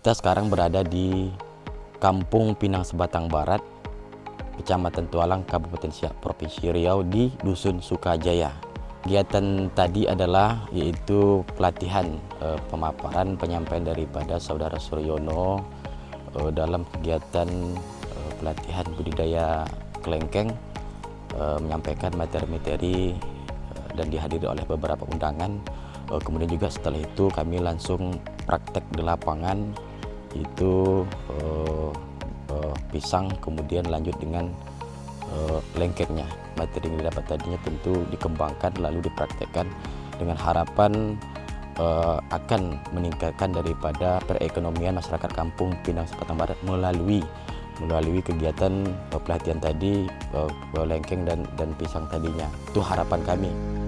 Kita sekarang berada di Kampung Pinang Sebatang Barat, Kecamatan Tualang, Kabupaten Siak, Provinsi Riau di Dusun Sukajaya. Kegiatan tadi adalah yaitu pelatihan eh, pemaparan penyampaian daripada Saudara Suryono eh, dalam kegiatan eh, pelatihan budidaya kelengkeng eh, menyampaikan materi-materi eh, dan dihadiri oleh beberapa undangan. Eh, kemudian juga setelah itu kami langsung praktek di lapangan itu uh, uh, pisang kemudian lanjut dengan uh, lengkengnya materi yang didapat tadinya tentu dikembangkan lalu dipraktekkan dengan harapan uh, akan meningkatkan daripada perekonomian masyarakat kampung Pinang Sepatang Barat melalui melalui kegiatan pelatihan tadi lengkeng dan dan pisang tadinya itu harapan kami.